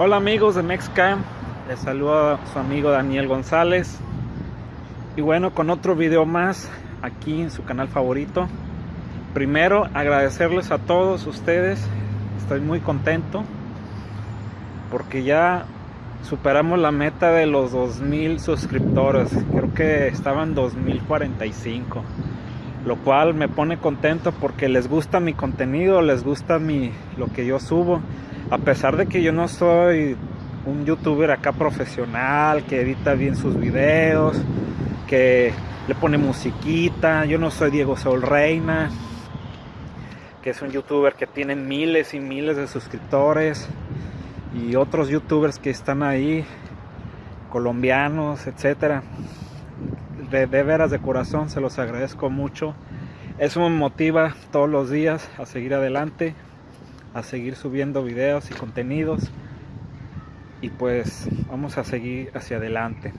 Hola amigos de Mexcam, les saluda a su amigo Daniel González. Y bueno con otro video más aquí en su canal favorito. Primero agradecerles a todos ustedes, estoy muy contento porque ya superamos la meta de los 2000 suscriptores, creo que estaban 2045 lo cual me pone contento porque les gusta mi contenido, les gusta mi, lo que yo subo a pesar de que yo no soy un youtuber acá profesional que edita bien sus videos, que le pone musiquita, yo no soy Diego Sol Reina, que es un youtuber que tiene miles y miles de suscriptores y otros youtubers que están ahí, colombianos, etcétera. De, de veras de corazón se los agradezco mucho. Eso me motiva todos los días a seguir adelante a seguir subiendo videos y contenidos y pues vamos a seguir hacia adelante.